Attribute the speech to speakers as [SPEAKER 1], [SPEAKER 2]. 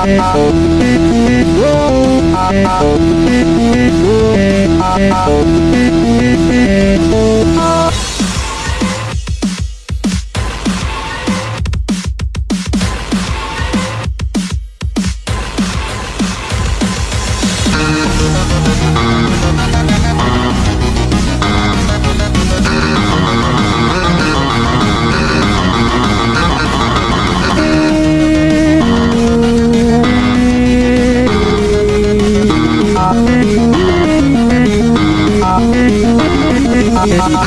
[SPEAKER 1] Oh, Amor.